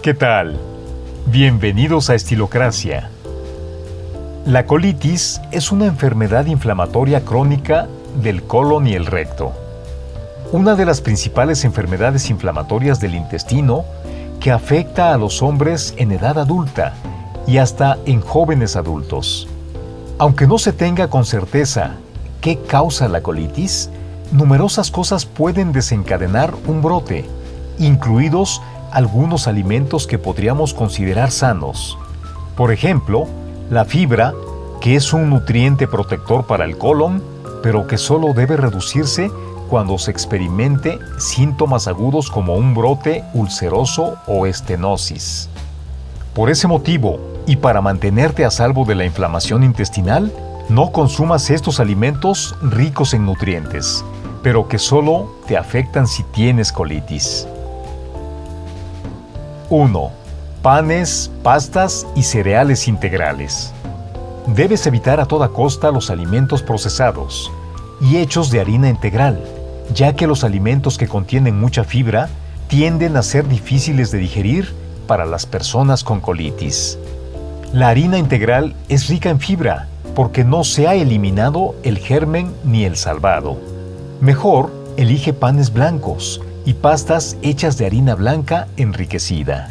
¿Qué tal? Bienvenidos a Estilocracia. La colitis es una enfermedad inflamatoria crónica del colon y el recto. Una de las principales enfermedades inflamatorias del intestino que afecta a los hombres en edad adulta y hasta en jóvenes adultos. Aunque no se tenga con certeza qué causa la colitis, numerosas cosas pueden desencadenar un brote, incluidos algunos alimentos que podríamos considerar sanos. Por ejemplo, la fibra, que es un nutriente protector para el colon, pero que solo debe reducirse cuando se experimente síntomas agudos como un brote ulceroso o estenosis. Por ese motivo, y para mantenerte a salvo de la inflamación intestinal, no consumas estos alimentos ricos en nutrientes, pero que solo te afectan si tienes colitis. 1. Panes, pastas y cereales integrales. Debes evitar a toda costa los alimentos procesados y hechos de harina integral, ya que los alimentos que contienen mucha fibra tienden a ser difíciles de digerir para las personas con colitis. La harina integral es rica en fibra porque no se ha eliminado el germen ni el salvado. Mejor, elige panes blancos, y pastas hechas de harina blanca enriquecida.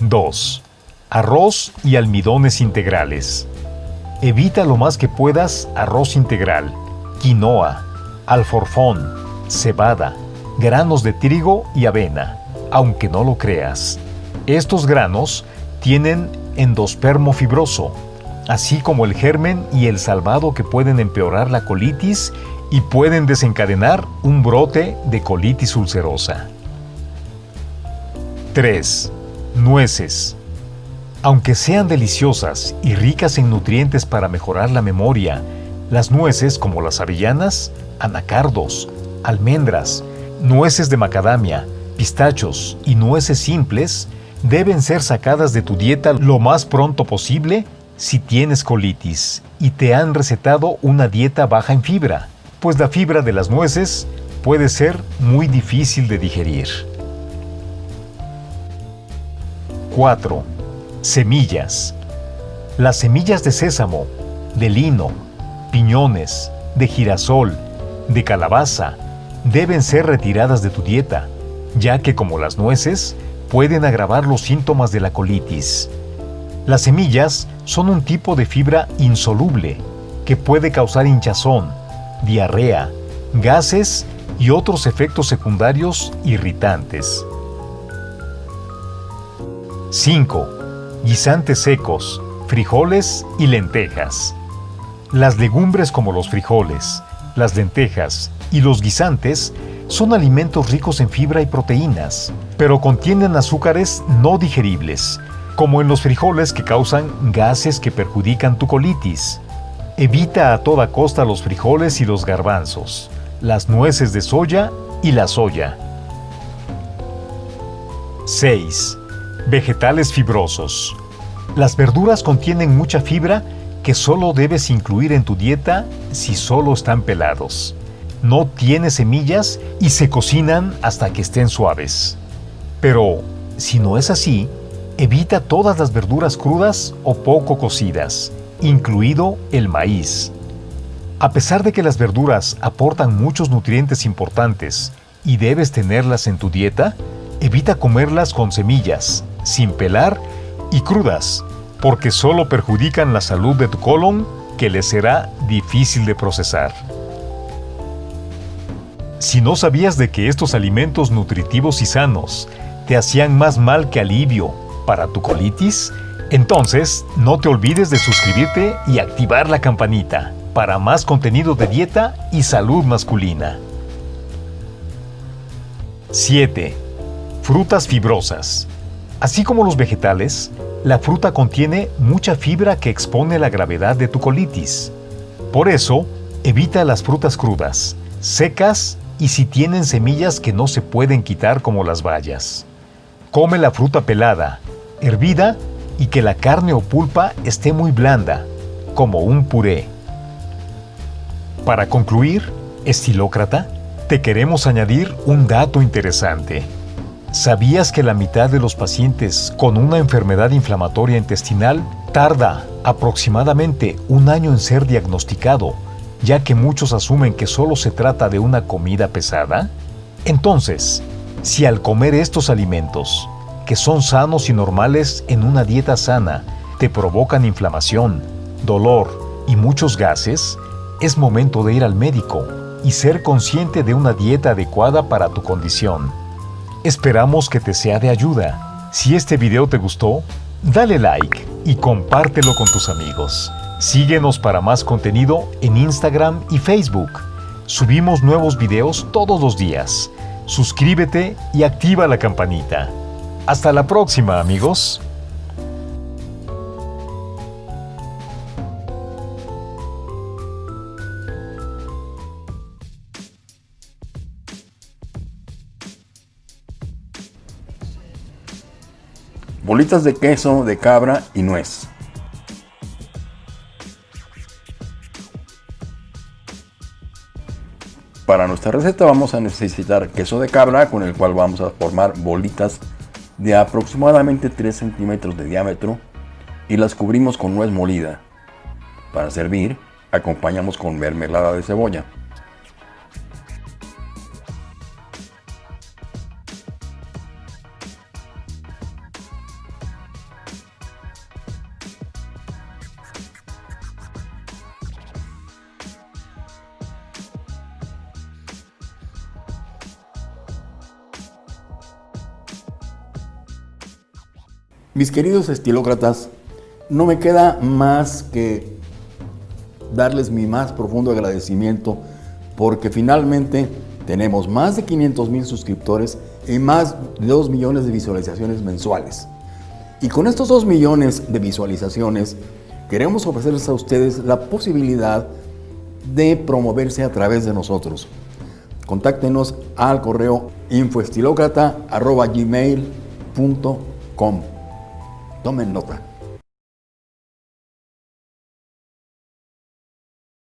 2. Arroz y almidones integrales. Evita lo más que puedas arroz integral, quinoa, alforfón, cebada, granos de trigo y avena, aunque no lo creas. Estos granos tienen endospermo fibroso, así como el germen y el salvado que pueden empeorar la colitis y pueden desencadenar un brote de colitis ulcerosa. 3. Nueces. Aunque sean deliciosas y ricas en nutrientes para mejorar la memoria, las nueces como las avellanas, anacardos, almendras, nueces de macadamia, pistachos y nueces simples deben ser sacadas de tu dieta lo más pronto posible si tienes colitis y te han recetado una dieta baja en fibra pues la fibra de las nueces puede ser muy difícil de digerir. 4. Semillas. Las semillas de sésamo, de lino, piñones, de girasol, de calabaza, deben ser retiradas de tu dieta, ya que como las nueces, pueden agravar los síntomas de la colitis. Las semillas son un tipo de fibra insoluble que puede causar hinchazón, diarrea, gases y otros efectos secundarios irritantes. 5. Guisantes secos, frijoles y lentejas. Las legumbres como los frijoles, las lentejas y los guisantes son alimentos ricos en fibra y proteínas, pero contienen azúcares no digeribles, como en los frijoles que causan gases que perjudican tu colitis, Evita a toda costa los frijoles y los garbanzos, las nueces de soya y la soya. 6. Vegetales fibrosos. Las verduras contienen mucha fibra que solo debes incluir en tu dieta si solo están pelados. No tienen semillas y se cocinan hasta que estén suaves. Pero, si no es así, evita todas las verduras crudas o poco cocidas incluido el maíz. A pesar de que las verduras aportan muchos nutrientes importantes y debes tenerlas en tu dieta, evita comerlas con semillas, sin pelar y crudas, porque solo perjudican la salud de tu colon que le será difícil de procesar. Si no sabías de que estos alimentos nutritivos y sanos te hacían más mal que alivio para tu colitis, entonces, no te olvides de suscribirte y activar la campanita para más contenido de dieta y salud masculina. 7. Frutas fibrosas. Así como los vegetales, la fruta contiene mucha fibra que expone la gravedad de tu colitis. Por eso, evita las frutas crudas, secas y si tienen semillas que no se pueden quitar como las bayas. Come la fruta pelada, hervida y que la carne o pulpa esté muy blanda, como un puré. Para concluir, estilócrata, te queremos añadir un dato interesante. ¿Sabías que la mitad de los pacientes con una enfermedad inflamatoria intestinal tarda aproximadamente un año en ser diagnosticado, ya que muchos asumen que solo se trata de una comida pesada? Entonces, si al comer estos alimentos, que son sanos y normales en una dieta sana, te provocan inflamación, dolor y muchos gases, es momento de ir al médico y ser consciente de una dieta adecuada para tu condición. Esperamos que te sea de ayuda. Si este video te gustó, dale like y compártelo con tus amigos. Síguenos para más contenido en Instagram y Facebook. Subimos nuevos videos todos los días. Suscríbete y activa la campanita. Hasta la próxima amigos. bolitas de queso de cabra y nuez. Para nuestra receta vamos a necesitar queso de cabra con el cual vamos a formar bolitas de aproximadamente 3 centímetros de diámetro y las cubrimos con nuez molida. Para servir, acompañamos con mermelada de cebolla. Mis queridos estilócratas, no me queda más que darles mi más profundo agradecimiento porque finalmente tenemos más de 500 mil suscriptores y más de 2 millones de visualizaciones mensuales. Y con estos 2 millones de visualizaciones queremos ofrecerles a ustedes la posibilidad de promoverse a través de nosotros. Contáctenos al correo infoestilocrata.gmail.com Tomen nota.